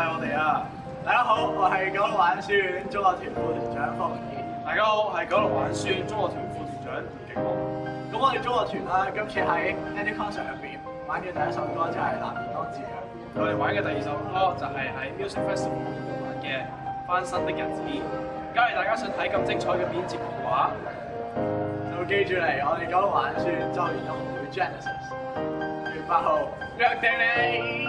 系我哋啊！大家好，我系九龙玩书院中学团副团长方文怡。大家好，我系九龙玩书院中学团副团长吴景光。咁我哋中学团啦，今次喺 Andy Concert 入边玩嘅第一首歌就系《难当自强》。我哋玩嘅第二首歌就系喺 Music Festival 度玩嘅《翻新的日子》。假如大家想睇咁精彩嘅编节嘅话，就记住嚟我哋九龙玩书院周年音会 Genesis 月八号约定你。